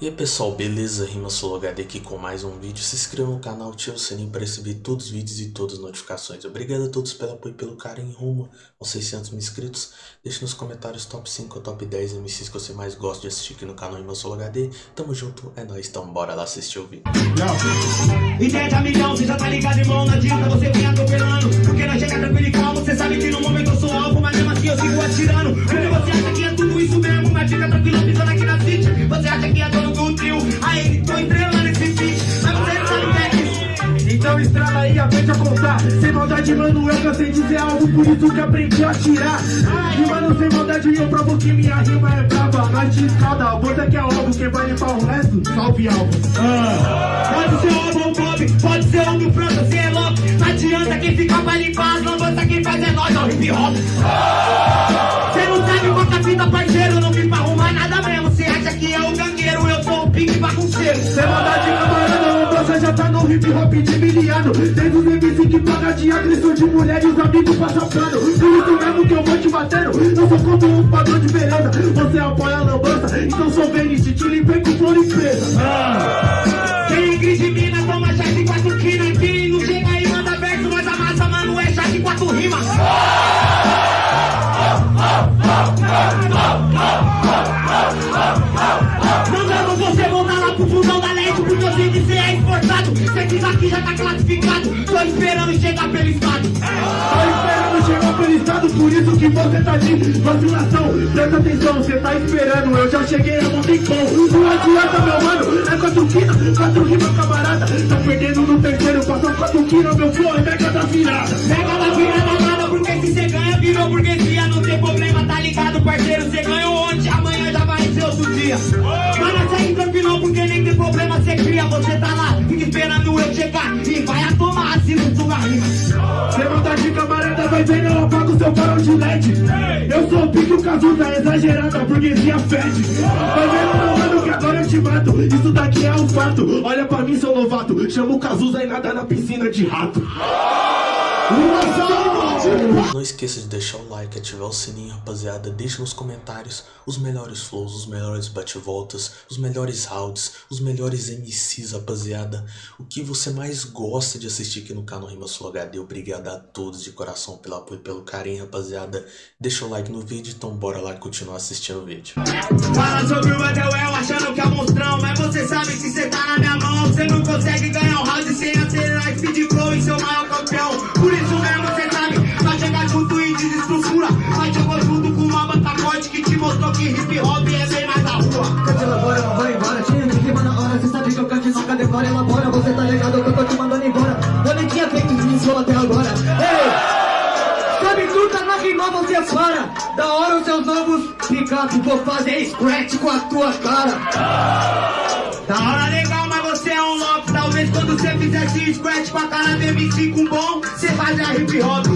E aí pessoal, beleza? Rima HD aqui com mais um vídeo. Se inscreva no canal, ative o sininho para receber todos os vídeos e todas as notificações. Obrigado a todos pelo apoio e pelo carinho rumo aos 600 mil inscritos. Deixe nos comentários top 5 ou top 10 MCs que você mais gosta de assistir aqui no canal Rima HD. Tamo junto, é nóis, então bora lá assistir o vídeo. Ideia milhão, você já tá ligado, irmão, não adianta você vir atropelando Porque nós chega Sem maldade, mano, eu cansei de dizer algo Por isso que aprendi a tirar. E mano, sem maldade, eu provo que minha rima é brava Nós te escalda, a bota que é alvo Quem vai limpar o resto, salve alvo. Pode ser o Alba ou o Bob, pode ser um do França, você é louco Não adianta quem fica pra limpar as lambanças, quem faz é nós, ó, hip hop. Cê não sabe quanta fita, parceiro, não vim pra arrumar nada mesmo. Cê acha que é o gangueiro, eu sou o pique bagunceiro Sem maldade, camarada, já tá no hip hop de miliano. Tem os MC que paga de agressão de mulher e os amigos passam pano Por isso mesmo que eu vou te batendo. Eu sou contra um padrão de beleza. Você apoia a lambança, então sou Venice Te limpei com flor e presa. Quem gride mina, toma chá de quatro quina Quem não chega aí, manda verso, nós amassa, mano, é chá de quatro rimas. Mandando classificado Tô esperando chegar pelo estado. Tô esperando chegar pelo estado, por isso que você tá de vacilação Presta atenção, você tá esperando, eu já cheguei há um tempão. Não adianta meu mano, é quatro quina, quatro rimas camarada. Tá perdendo no terceiro, passou quatro quina, meu flow é mega da virada Pega da virada nada Porque se cê ganha, virou burguesia. Não tem problema, tá ligado, parceiro Cê ganhou ontem, amanhã já vai ser outro dia. Segue tranquilo, porque nem tem problema Cê cria, você tá lá, fica esperando eu chegar. E vai a tomar, assino sua rima Sem vontade camarada, vai vendo, eu apago seu farol de LED. Eu sou o pique, o Cazuza, exagerada, a burguesia fede. Vai meu mano que agora eu te mato. Isso daqui é um fato, olha pra mim seu novato. Chama o Cazuza e nada na piscina de rato! Não esqueça de deixar o like, ativar o sininho, rapaziada. Deixe nos comentários os melhores flows, os melhores bate-voltas, os melhores rounds, os melhores MCs, rapaziada. O que você mais gosta de assistir aqui no canal Rima Sul HD. Obrigado a todos de coração pelo apoio e pelo carinho, rapaziada. Deixa o like no vídeo, então bora lá continuar assistindo o vídeo. Fala sobre o Edelwell achando que é monstrão Mas você sabe que cê tá na minha mão Cê não consegue ganhar um round sem acelerar Speed flow e seu maior campeão mostrou que hip hop é bem mais da rua. Cante elabora, ela vai embora, tira de rima na hora Cê sabe que eu cante, nunca decora, elabora Você tá ligado que eu tô te mandando embora. Eu tinha feito isso até agora. Ei! Sabe tu tá na rima, você para Da hora os seus novos picape Vou fazer scratch com a tua cara. Da hora legal, Talvez quando cê fizesse scratch com a cara do MC com bom. Cê fazia hip hop.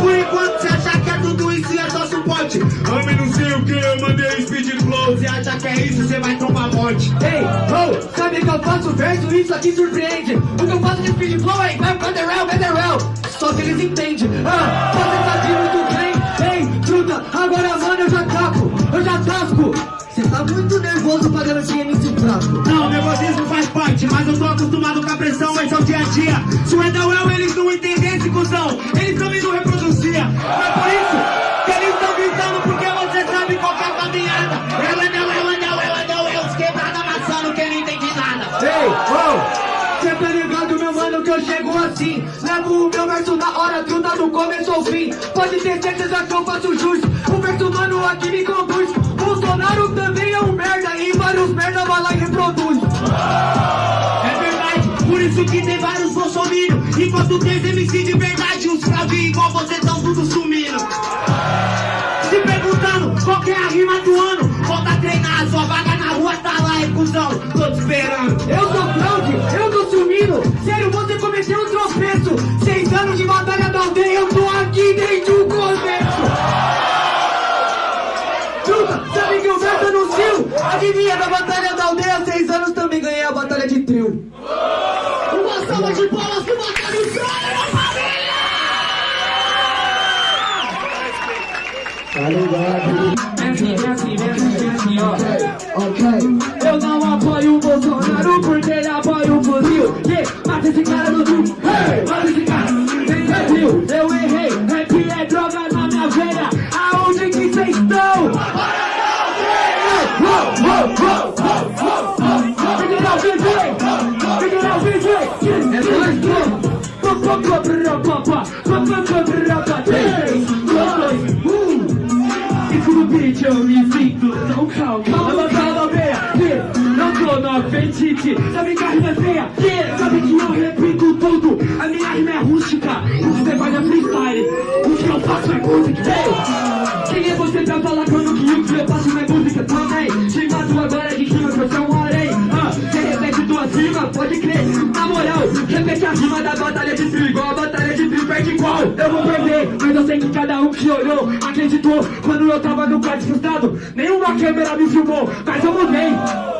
Por enquanto cê acha que é tudo isso e é só suporte. Homem não sei o que, eu mandei speed flow. Cê acha que é isso, cê vai tomar morte. Ei, oh, sabe que eu faço verso, isso aqui surpreende. O que eu faço de speed flow é igual Federal, Federal Só que eles entendem. Ah, você sabe muito bem Ei, truta, agora mano eu já capo Eu já tasco. Cê tá muito nervoso pra garantir MC fraco Não, nervosismo mas eu tô acostumado com a pressão, esse é o dia a dia. Se o Edelwell eles não entendessem, cuzão, eles também não reproduziam. Mas por isso que eles estão gritando, porque você sabe qual que é a caminhada. É o Edelwell, Edelwell, Edelwell, os quebrados amassando, quem não entende nada. Ei, oh Cê tá ligado, meu mano, que eu chego assim Levo o meu verso na hora, truta do começo ao fim Pode ter certeza que eu faço jus O verso, mano, aqui me conduz Bolsonaro também é um merda E vários merda vai lá e reproduz É verdade, por isso que tem vários bolsominions. Enquanto tem MC de verdade, os fraude igual você tão tudo sumindo. Se perguntando qual é a rima do ano, volta a treinar, sua vaga na rua tá lá, é cuzão, tô te esperando. Eu sou fraude, eu tô sumindo Sério, você cometeu um tropeço Seis anos de batalha da aldeia Eu tô aqui desde o começo Adivinha, na Batalha da Aldeia, seis anos também ganhei a Batalha de Trio. Uma salva de palmas pro Batalha de Trio, Tá ligado? Vem aqui, vem aqui, vem ó. Eu não apoio o Bolsonaro porque ele apoia o fuzil. Yeah, mata esse cara no trio. Hey, mata esse beat eu me sinto tão calmo Calma, calma, meia, não tô no apetite Sabe que a rima é feia, sabe que eu repito tudo A minha rima é rústica, você faz é freestyle O que eu faço é música Quem moral, repete a rima da batalha de trio Igual a batalha de igual Eu vou perder, mas eu sei que cada um que olhou Acreditou, quando eu tava no quarto frustrado Nenhuma câmera me filmou, mas eu mudei.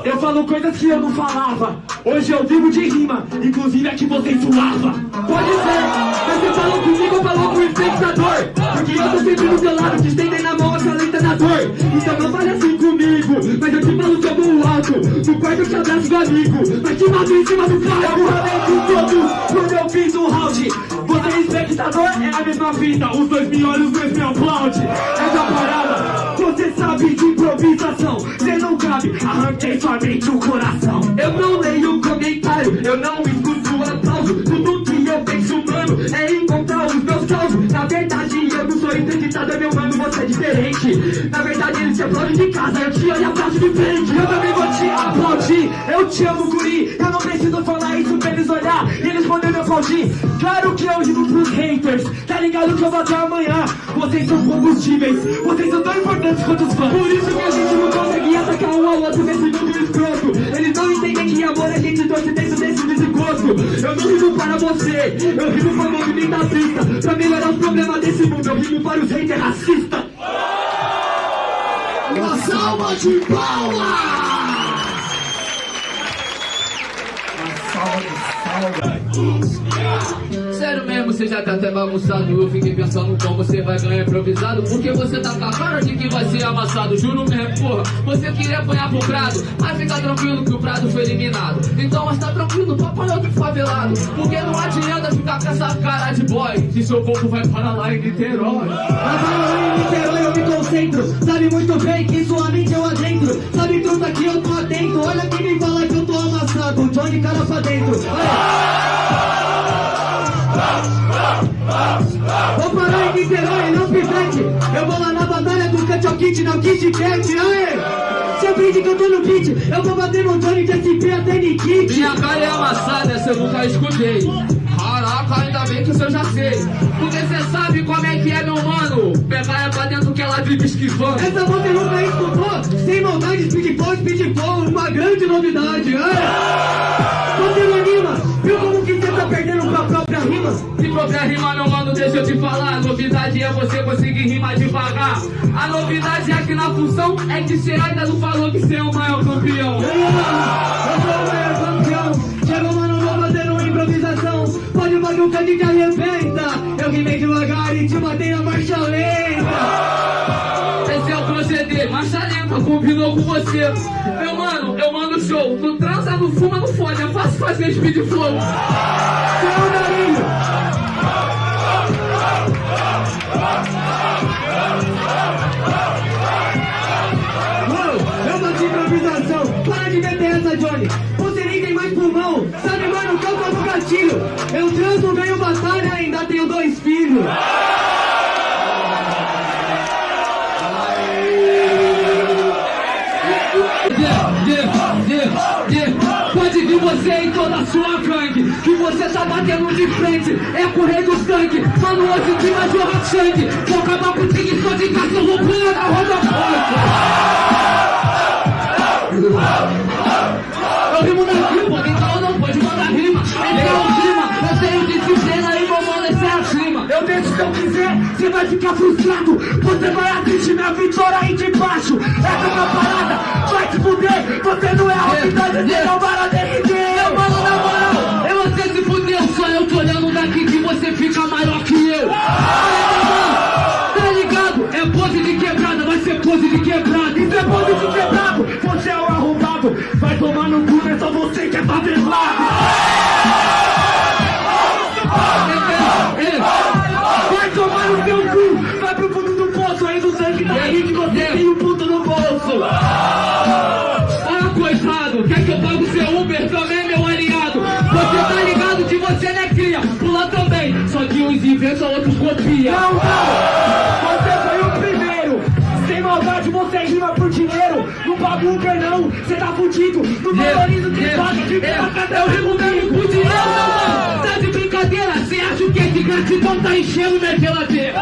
Eu falo coisas que eu não falava. Hoje eu vivo de rima, inclusive a que você suava. Pode ser, você falou comigo ou falou com o espectador. Porque eu tô sempre do seu lado, te estendendo a mão, acalenta na dor. Então não fale assim comigo, mas eu te falo como o alto. No quarto eu te abraço do amigo, mas te mato em cima do palco Eu falei com todos, quando eu fiz um round Você espectador é a mesma fita Os dois me olham, os dois me aplaudem. Essa parada, você sabe de improvisação. Cê não cabe, arranquei sua mente o coração. Eu não leio comentário, eu não escuto aplauso. Tudo que eu penso, mano, é encontrar os meus causos Na verdade eu não sou identitado, meu mano, você é diferente. Na verdade ele te aplaude de casa, eu te olho aplauso de frente. Eu também vou te aplaudir, eu te amo guri. Eu não preciso falar isso pra eles olhar e eles poderem me aplaudir. Claro que eu digo pros haters, tá ligado que eu vou até amanhã. Vocês são combustíveis, vocês são tão importantes quanto os fãs. Por isso que a gente não consegue atacar um ao outro nesse mundo escroto. Eles não entendem que amor a gente torce dentro desse desgosto Eu não rimo para você, eu rimo para o movimento artista Pra melhorar os problemas desse mundo, eu rimo para os haters racistas. Uma salva de palmas! Sério mesmo, você já tá até bagunçado. Eu fiquei pensando como você vai ganhar improvisado Porque você tá com a cara de que vai ser amassado. Juro mesmo, porra, você queria apanhar pro Prado Mas fica tranquilo que o Prado foi eliminado. Então, mas tá tranquilo, tu apanhou do favelado Porque não adianta ficar com essa cara de boy. Se seu corpo vai para lá em Niterói. Na bala em Niterói eu me concentro. Sabe muito bem que sua mente eu adentro. Sabe truta que eu tô atento. Olha quem me fala que eu tô amassado. Johnny cara pra dentro. Vou Niterói, não pivete Eu vou lá na batalha do Cut Kit, não Kit Cat Aê! Você aprende que eu tô no beat. Eu vou bater no Johnny de SP até Nikit Minha cara é amassada, essa eu nunca escutei. Caraca, ainda bem que isso eu já sei. Porque cê sabe como é que é, meu mano. Pegar é pra dentro que ela vive esquivando. Essa você nunca escutou? Sem maldade, speed flow Uma grande novidade Aê! Você não pra própria rima? Se própria rima, meu mano, deixa eu te falar. A novidade é você conseguir rimar devagar. A novidade aqui na função É que cê ainda não falou que cê é o maior campeão. Eu sou o maior campeão. Chega, mano, vou fazer uma improvisação. Pode bagulho que gente arrebenta Eu rimei devagar e te matei na marcha lenta. Esse é o proceder, marcha lenta, combinou com você. Meu mano, show Não transa, não fuma, não fode É fácil fazer speed flow. Seu Darinho Mano, eu bati improvisação. Para de meter essa, Johnny. Você nem tem mais pulmão. Sabe, mano, calma no gatilho. Eu transo, ganho batalha Ainda tenho dois filhos. Yeah, yeah, yeah. Pode vir você a sua gangue Que você tá batendo de frente. É correr do sangue Mano, hoje que vai jorrar sangue. Vou acabar com o tigre só de cachorro pula na roda Eu rimo na rima, então não pode mandar rima. Então rima, eu tenho disciplina e vou amolecer acima Eu deixo se eu quiser, você vai ficar frustrado. Você vai assistir minha vitória aí de baixo. Essa é a parada, vai te fuder. Você não é a realidade, você não vai derreter Meu mano, que você fica maior que eu. Tá ligado? É pose de quebrada, vai ser pose de quebrada. Isso é pose de quebrado, você é o arrombado. Vai tomar no cu, é só você que é favelado você não é cria, pula também. Só que uns inventam, outros copia. Não, não! Você foi o primeiro! Sem maldade você rima por dinheiro! No bagulho não, você tá fudido! No valorizo que paga, fica na Eu rimo mesmo com dinheiro, mano. Tá de brincadeira? Cê acha o que é de gratidão tá enchendo minha geladeira?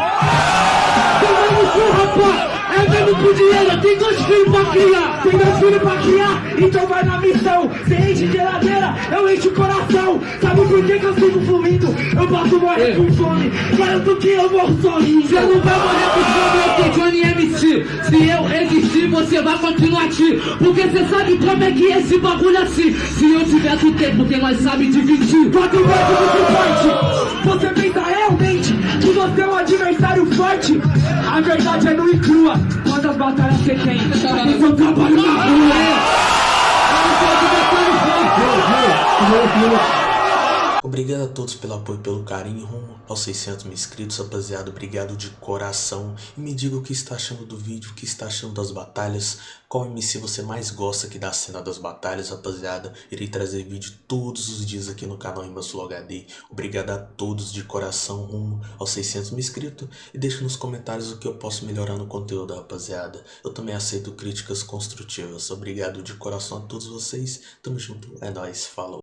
Toma no cu, rapaz! É mesmo por dinheiro, tem dois filhos pra criar! Tem dois filhos pra criar, então vai na missão! Cê enche geladeira, eu encho o coração! Sabe por que, que eu sigo fluindo? Eu posso morrer com fome, garanto que eu morro sozinho! Você não vai morrer com fome, eu sou Johnny MC. Se eu existir, você vai continuar aqui. Porque você sabe como é que é esse bagulho assim. Se eu tiver do tempo, quem mais sabe dividir. Quatro vezes muito forte! Você pensa realmente que você é um adversário forte? A verdade é nua e crua. Quantas batalhas você tem? Porque eu trabalho na rua. Obrigado a todos pelo apoio e pelo carinho rumo aos 600 mil inscritos, rapaziada. Obrigado de coração. E me diga o que está achando do vídeo, o que está achando das batalhas. Qual MC você mais gosta aqui da cena das batalhas, rapaziada. Irei trazer vídeo todos os dias aqui no canal Imbassul HD. Obrigado a todos de coração rumo aos 600 mil inscritos. E deixe nos comentários o que eu posso melhorar no conteúdo, rapaziada. Eu também aceito críticas construtivas. Obrigado de coração a todos vocês. Tamo junto. É nóis. Falou.